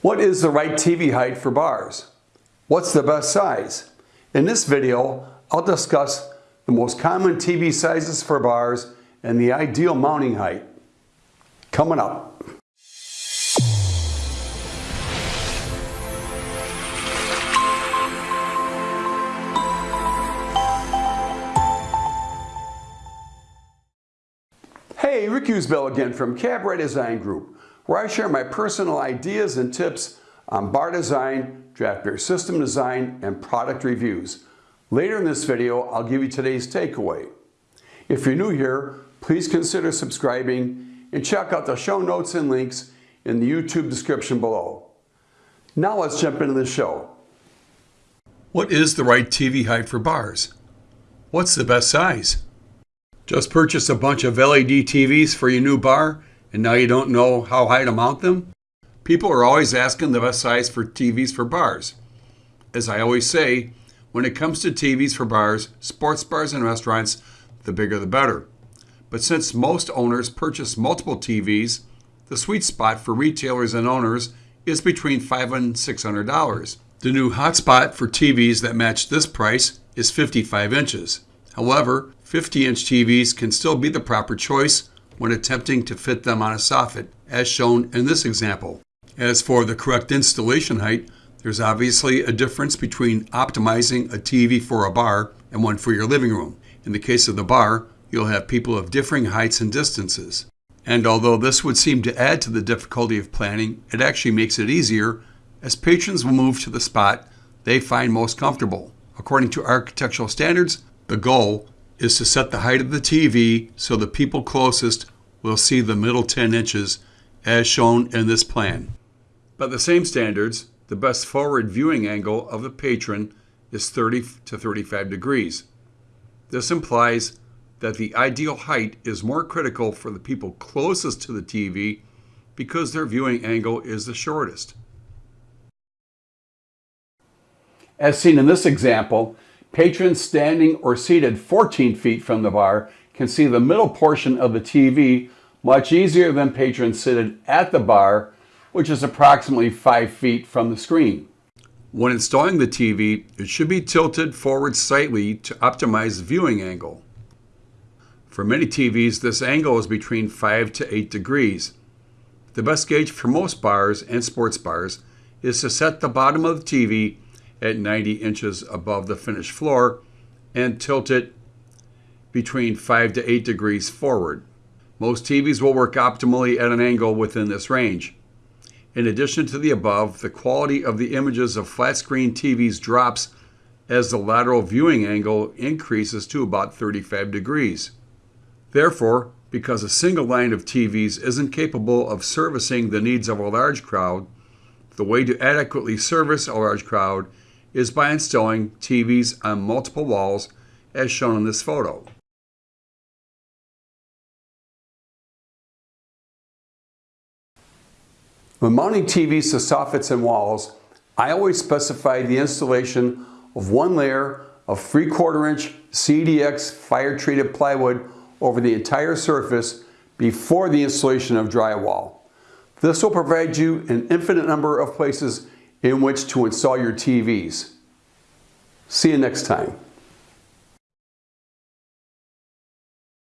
What is the right TV height for bars? What's the best size? In this video, I'll discuss the most common TV sizes for bars and the ideal mounting height. Coming up. Hey, Rick Usbell again from Cabaret Design Group where I share my personal ideas and tips on bar design, draft beer system design, and product reviews. Later in this video, I'll give you today's takeaway. If you're new here, please consider subscribing and check out the show notes and links in the YouTube description below. Now let's jump into the show. What is the right TV height for bars? What's the best size? Just purchase a bunch of LED TVs for your new bar and now you don't know how high to mount them? People are always asking the best size for TVs for bars. As I always say, when it comes to TVs for bars, sports bars and restaurants, the bigger the better. But since most owners purchase multiple TVs, the sweet spot for retailers and owners is between $500 and $600. The new hotspot for TVs that match this price is 55 inches. However, 50 inch TVs can still be the proper choice when attempting to fit them on a soffit, as shown in this example. As for the correct installation height, there's obviously a difference between optimizing a TV for a bar and one for your living room. In the case of the bar, you'll have people of differing heights and distances. And although this would seem to add to the difficulty of planning, it actually makes it easier as patrons will move to the spot they find most comfortable. According to architectural standards, the goal is to set the height of the TV so the people closest will see the middle 10 inches as shown in this plan. By the same standards, the best forward viewing angle of the patron is 30 to 35 degrees. This implies that the ideal height is more critical for the people closest to the TV because their viewing angle is the shortest. As seen in this example, Patrons standing or seated 14 feet from the bar can see the middle portion of the TV much easier than patrons seated at the bar, which is approximately 5 feet from the screen. When installing the TV, it should be tilted forward slightly to optimize viewing angle. For many TVs, this angle is between 5 to 8 degrees. The best gauge for most bars and sports bars is to set the bottom of the TV at 90 inches above the finished floor and tilt it between 5 to 8 degrees forward. Most TVs will work optimally at an angle within this range. In addition to the above, the quality of the images of flat screen TVs drops as the lateral viewing angle increases to about 35 degrees. Therefore, because a single line of TVs isn't capable of servicing the needs of a large crowd, the way to adequately service a large crowd is by installing TVs on multiple walls as shown in this photo. When mounting TVs to soffits and walls, I always specify the installation of one layer of 3 quarter inch CDX fire treated plywood over the entire surface before the installation of drywall. This will provide you an infinite number of places in which to install your TVs. See you next time.